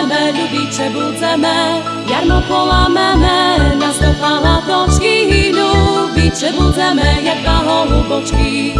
lámeme, ľubiče budzeme, jarmo polámeme, nás do palatočky, ľubiče budzeme, jak dva holubočky.